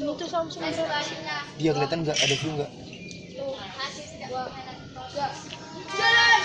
ini tuh Samsung? Dia kelihatan nggak ada view nggak? miringnya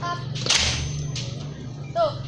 好，走。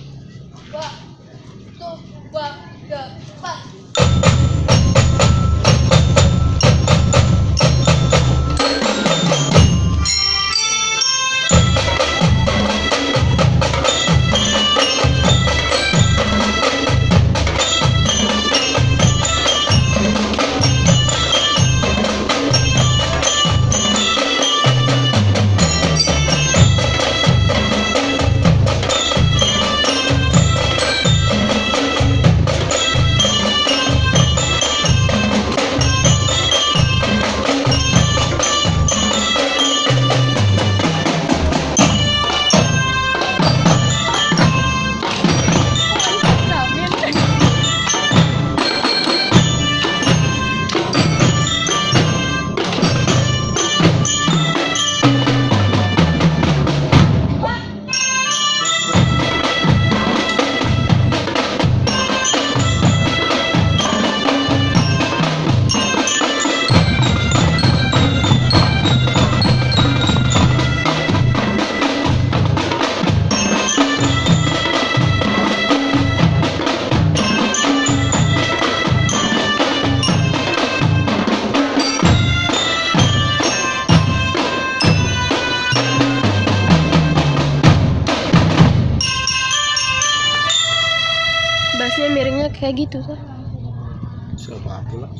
Kayak gitu tuh Siapa aku lah.